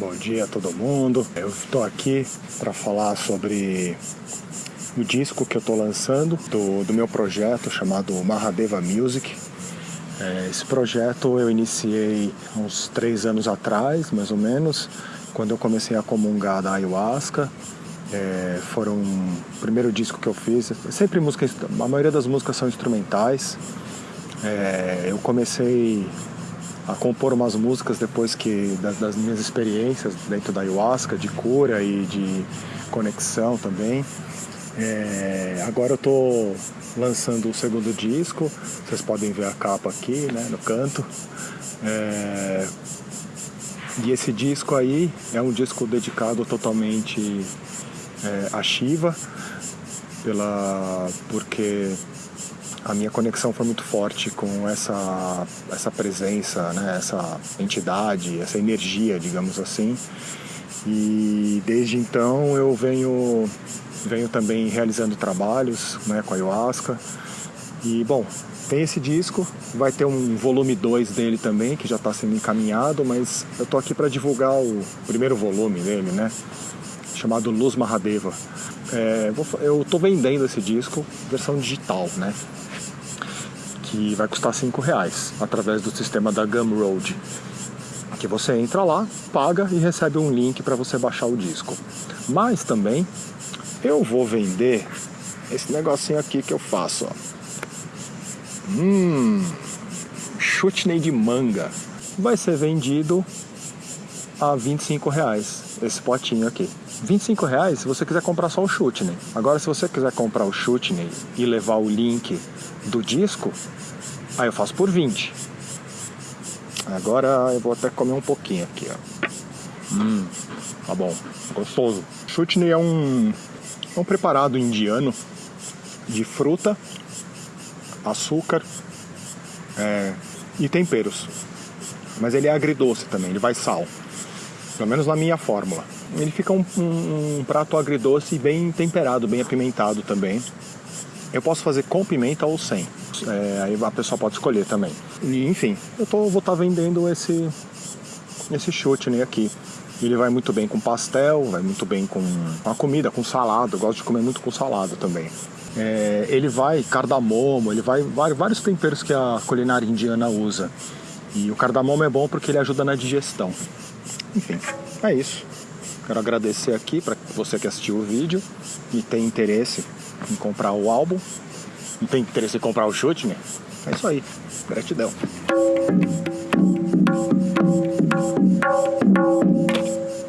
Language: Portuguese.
Bom dia a todo mundo. Eu estou aqui para falar sobre o disco que eu estou lançando do, do, meu projeto chamado Mahadeva Music. É, esse projeto eu iniciei uns três anos atrás, mais ou menos, quando eu comecei a comungar da ayahuasca. É, foram o primeiro disco que eu fiz. Sempre música, a maioria das músicas são instrumentais. É, eu comecei a compor umas músicas depois que das, das, minhas experiências dentro da ayahuasca, de cura e de conexão também. É, agora eu estou lançando o segundo disco, vocês podem ver a capa aqui, né, no canto. É, e esse disco aí é um disco dedicado totalmente é, a Shiva, pela, porque a minha conexão foi muito forte com essa, essa presença, né, essa entidade, essa energia, digamos assim. E desde então eu venho, venho também realizando trabalhos né, com a ayahuasca. E bom, tem esse disco, vai ter um volume 2 dele também, que já está sendo encaminhado, mas eu tô aqui para divulgar o primeiro volume dele, né? Chamado Luz Mahadeva. É, eu tô vendendo esse disco, versão digital, né? que vai custar 5 reais através do sistema da Gumroad. Que você entra lá, paga e recebe um link para você baixar o disco. Mas também eu vou vender esse negocinho aqui que eu faço, ó. Hum, chutney de manga. Vai ser vendido a 25 reais esse potinho aqui. 25 reais se você quiser comprar só o chutney. Agora se você quiser comprar o chutney e levar o link do disco, Aí eu faço por 20. Agora eu vou até comer um pouquinho aqui, ó. Hum, tá bom, gostoso. Chutney é um, é um preparado indiano de fruta, açúcar é, e temperos. Mas ele é agridoce também, ele vai sal. Pelo menos na minha fórmula. Ele fica um, um, um prato agridoce bem temperado, bem apimentado também. Eu posso fazer com pimenta ou sem. É, aí a pessoa pode escolher também. E, enfim, eu tô, vou estar tá vendendo esse, esse chutney aqui. Ele vai muito bem com pastel, vai muito bem com a comida, com salada. Eu gosto de comer muito com salada também. É, ele vai cardamomo, ele vai, vários temperos que a culinária indiana usa. E o cardamomo é bom porque ele ajuda na digestão. Enfim, é isso. Quero agradecer aqui para você que assistiu o vídeo e tem interesse em comprar o álbum. Não tem interesse em comprar o chute, né? É isso aí. Gratidão.